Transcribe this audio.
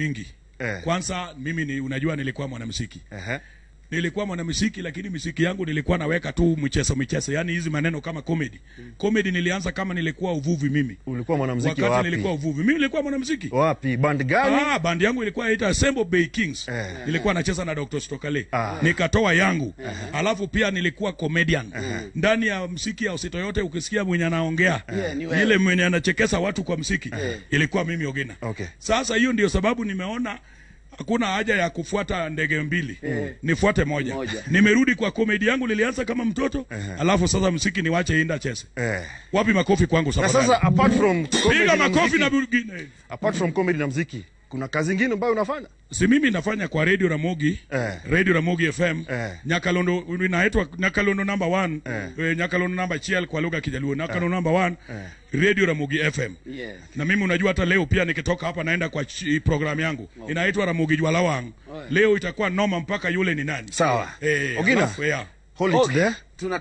mingi Eh. kwanza mimi ni unajua nilikuwa mwanamuziki Ehe. Nilikuwa mwanamuziki lakini muziki yangu nilikuwa naweka tu michezo michezo yani hizi maneno kama comedy comedy nilianza kama nilikuwa uvuvi mimi Ulikuwa mwanamuziki wakati wapi? nilikuwa uvuvi mimi nilikuwa mwanamuziki Wapi? Band gani? Ah, band yangu ilikuwa inaitwa Assemble Bay Kings. Eh. Nilikuwa nacheza na Dr. Stokale. Ah. Nikatoa yangu. Alafu pia nilikuwa comedian. Ndani ya msiki ya usito yote ukisikia mwenye anaongea, Eh. ni ile mwenye anachekesha watu kwa msiki, ilikuwa mimi Ogena. Okay. Sasa hiyo ndio sababu nimeona hakuna haja ya kufuata ndege mbili nifuate moja. Moja. Nimerudi kwa komedi yangu, nilianza kama mtoto alafu sasa msiki niwache inda chese. Eh. Wapi makofi kwangu sasa apart from comedy na makofi na muziki, apart from comedy na muziki, kuna kazi nyingine ambayo unafanya? si mimi nafanya kwa radio Ramogi Eh. radio Ramogi FM Eh. Nyakalondo inaitwa Nyakalondo number 1 eh. Nyakalondo number chiel kwa lugha ya Kijaluo Nyakalondo eh. number eh. radio Ramogi FM yeah. na mimi unajua hata leo pia nikitoka hapa naenda kwa program yangu inaitwa Ramogi Jwalawang leo itakuwa noma mpaka yule ni nani Sawa. eh, Ogina. alafu, yeah. Hold it Okay. there. Tunataka